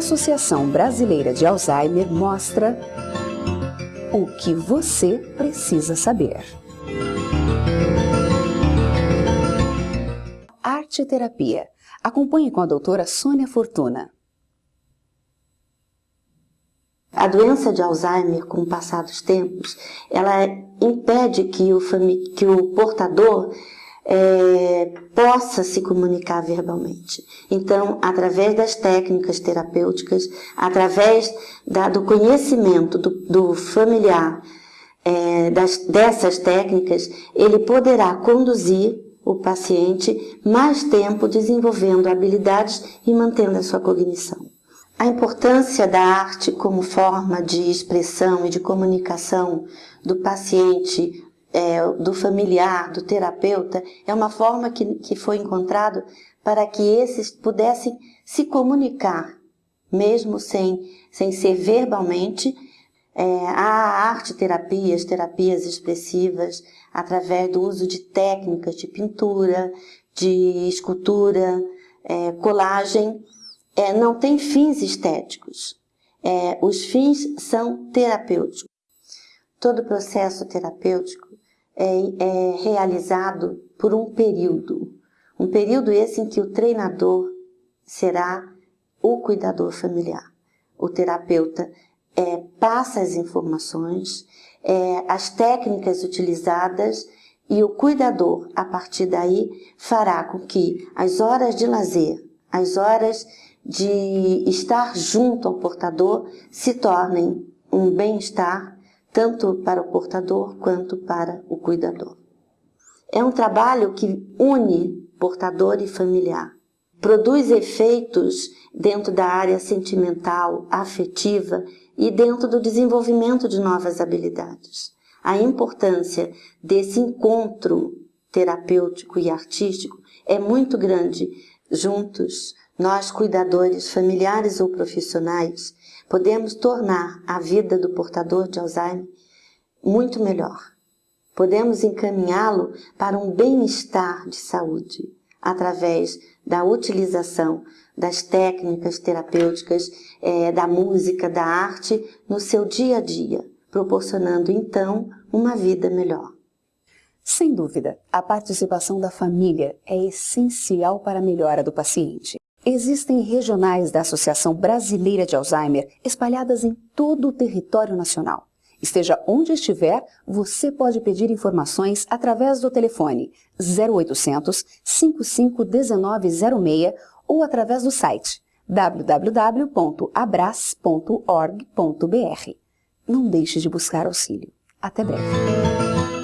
Associação Brasileira de Alzheimer mostra o que você precisa saber. Arte Terapia. Acompanhe com a doutora Sônia Fortuna. A doença de Alzheimer, com o passar dos tempos, ela impede que o, que o portador é, possa se comunicar verbalmente. Então, através das técnicas terapêuticas, através da, do conhecimento do, do familiar é, das, dessas técnicas, ele poderá conduzir o paciente mais tempo desenvolvendo habilidades e mantendo a sua cognição. A importância da arte como forma de expressão e de comunicação do paciente, é, do familiar, do terapeuta, é uma forma que, que foi encontrado para que esses pudessem se comunicar, mesmo sem, sem ser verbalmente, é, a arte terapias, terapias expressivas, através do uso de técnicas de pintura, de escultura, é, colagem, é, não tem fins estéticos. É, os fins são terapêuticos. Todo processo terapêutico é, é realizado por um período. Um período esse em que o treinador será o cuidador familiar. O terapeuta é, passa as informações, é, as técnicas utilizadas e o cuidador, a partir daí, fará com que as horas de lazer, as horas de estar junto ao portador se tornem um bem-estar tanto para o portador quanto para o cuidador. É um trabalho que une portador e familiar. Produz efeitos dentro da área sentimental, afetiva e dentro do desenvolvimento de novas habilidades. A importância desse encontro terapêutico e artístico é muito grande. Juntos, nós, cuidadores familiares ou profissionais, podemos tornar a vida do portador de Alzheimer muito melhor. Podemos encaminhá-lo para um bem-estar de saúde através da utilização das técnicas terapêuticas, é, da música, da arte no seu dia a dia, proporcionando então uma vida melhor. Sem dúvida, a participação da família é essencial para a melhora do paciente. Existem regionais da Associação Brasileira de Alzheimer espalhadas em todo o território nacional. Esteja onde estiver, você pode pedir informações através do telefone 0800 551906 ou através do site www.abras.org.br. Não deixe de buscar auxílio. Até breve.